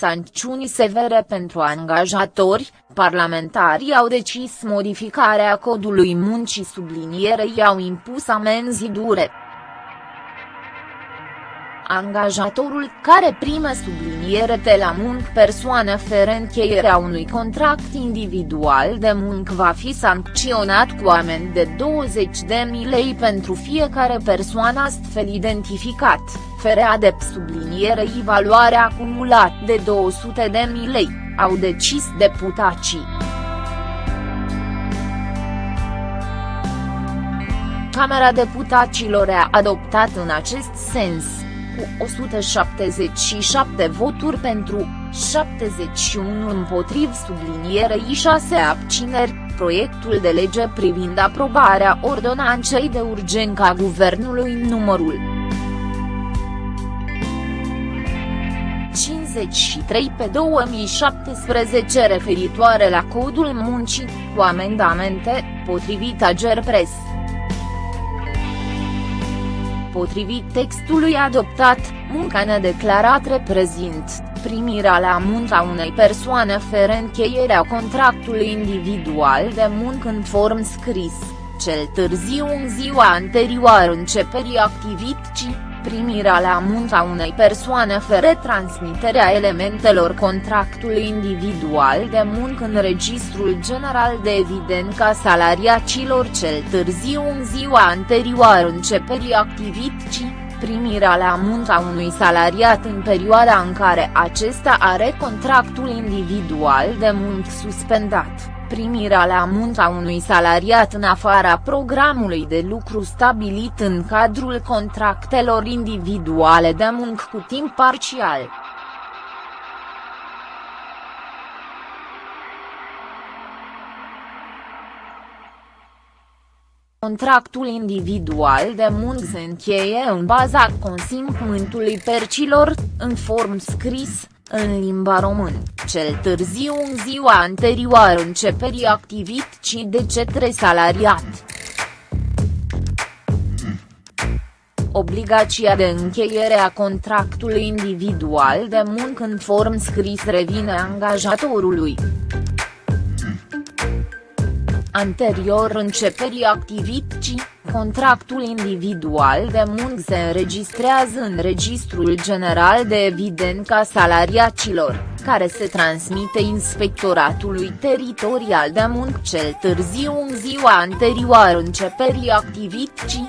sancțiuni severe pentru angajatori, parlamentarii au decis modificarea codului muncii sublinierei au impus amenzi dure angajatorul care prime subliniere de la muncă persoane fără încheierea unui contract individual de muncă va fi sancționat cu amend de 20.000 lei pentru fiecare persoană astfel identificat, fără adept sublinierei valoare acumulat de 200.000 lei, au decis deputații. Camera Deputaților a adoptat în acest sens cu 177 voturi pentru, 71 împotriv sublinierei 6 abțineri, proiectul de lege privind aprobarea ordonanței de urgență a Guvernului numărul 53 pe 2017 referitoare la codul muncii, cu amendamente, potrivit Agerpres. Potrivit textului adoptat, munca nedeclarat reprezint, primirea la munca unei persoane fără încheierea contractului individual de muncă în form scris, cel târziu în ziua anterioară începerii activității primirea la munca unei persoane fără transmiterea elementelor contractului individual de muncă în Registrul General de Evidență a salariacilor cel târziu în ziua anterioară începerii activității, primirea la munca unui salariat în perioada în care acesta are contractul individual de muncă suspendat primirea la munca unui salariat în afara programului de lucru stabilit în cadrul contractelor individuale de muncă cu timp parțial. Contractul individual de muncă se încheie în baza consimțământului percilor, în form scris, în limba română, cel târziu în ziua anterioară începerii activității de cetre salariat. Obligația de încheiere a contractului individual de muncă în form scris revine angajatorului. Anterior începerii activității, contractul individual de muncă se înregistrează în Registrul General de Evidență a Salariacilor, care se transmite Inspectoratului Teritorial de Muncă. Cel târziu în ziua anterioară începerii activității,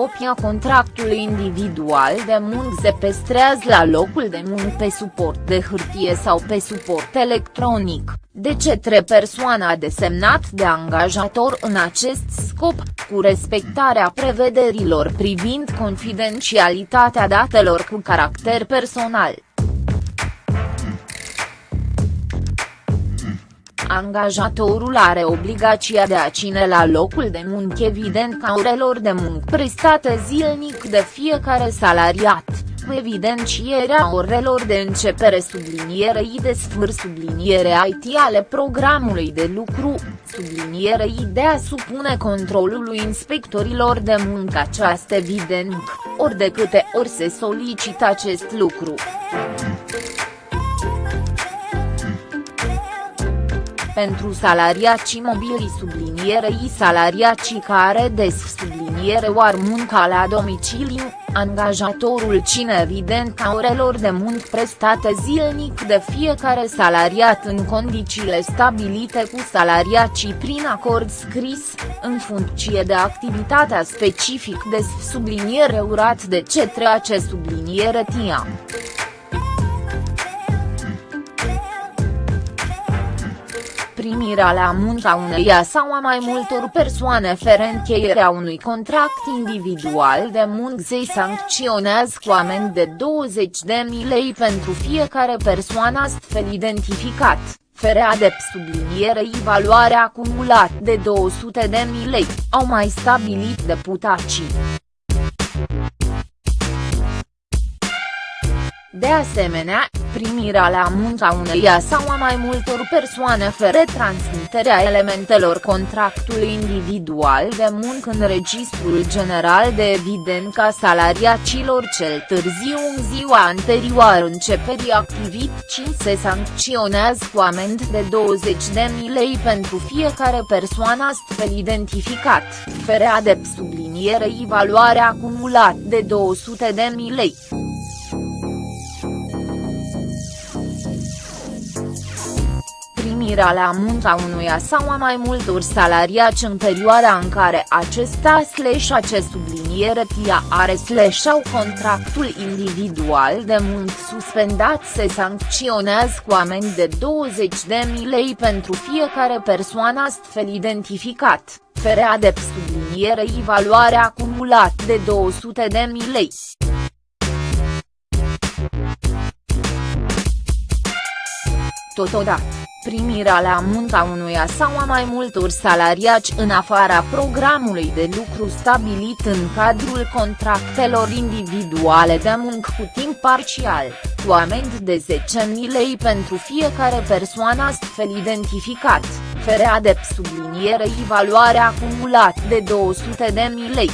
copia contractului individual de muncă se pestrează la locul de muncă pe suport de hârtie sau pe suport electronic, de cetre persoana desemnat de angajator în acest scop, cu respectarea prevederilor privind confidențialitatea datelor cu caracter personal. Angajatorul are obligația de a ține la locul de muncă evident ca orelor de muncă prestate zilnic de fiecare salariat, cu evidențierea orelor de începere sublinierei de sfâr subliniere IT ale programului de lucru, sublinierei de a supune controlului inspectorilor de muncă această evident, ori de câte ori se solicită acest lucru. Pentru salariacii mobili sublinierei salariacii care des subliniere oar munca la domiciliu, angajatorul cine evident ca orelor de muncă prestate zilnic de fiecare salariat în condițiile stabilite cu salariacii prin acord scris, în funcție de activitatea specific de subliniere urat de cetre ace subliniere TIA. Primirea la munca uneia sau a mai multor persoane fără încheierea unui contract individual de muncă se sancționează cu amend de 20.000 lei pentru fiecare persoană astfel identificat, fără adept sublinierei valoare acumulat de 200.000 lei, au mai stabilit deputații. De asemenea, primirea la munca uneia sau a mai multor persoane fără transmiterea elementelor contractului individual de muncă în Registrul General de Evidență a salariacilor cel târziu în ziua anterioară începerii activității se sancționează cu amend de 20.000 lei pentru fiecare persoană astfel identificat, fără adept sublinierei valoare acumulat de 200.000 lei. Primirea la munca unuia sau a mai multor salariați în perioada în care acesta slash acest subliniere tia are slash au contractul individual de muncă suspendat se sancționează cu amend de 20.000 lei pentru fiecare persoană astfel identificat, fere adept sublinierei valoare acumulat de 200.000 lei. Totodată primirea la munca unuia sau a mai multor salariați în afara programului de lucru stabilit în cadrul contractelor individuale de muncă cu timp parțial, cu amend de 10.000 lei pentru fiecare persoană astfel identificat, fere adept sublinierei valoare acumulat de 200.000 lei.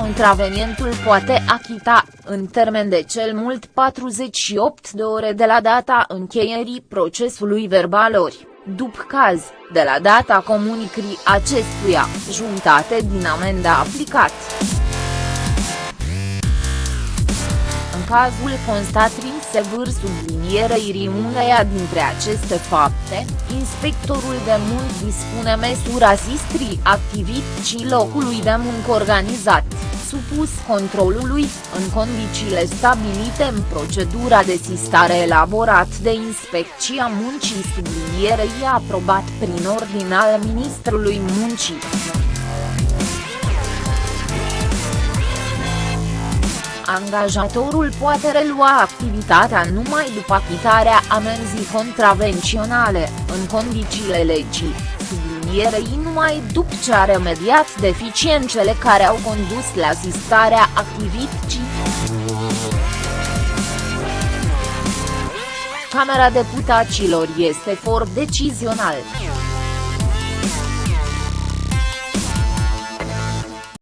Contravenientul poate achita, în termen de cel mult 48 de ore de la data încheierii procesului verbal ori, după caz, de la data comunicării acestuia, jumătate din amenda aplicat. În cazul constatrii sevâr sublinierei rimuneia dintre aceste fapte, inspectorul de muncă dispune măsura sistrii activității locului de muncă organizat supus controlului, în condițiile stabilite în procedura de sistare elaborat de Inspecția Muncii sublinierei aprobat prin ordin al Ministrului Muncii. Angajatorul poate relua activitatea numai după achitarea amenzii contravenționale, în condițiile legii sublinierei numai după ce a remediat deficiențele care au condus la asistarea activității. Camera Deputaților este for decizional.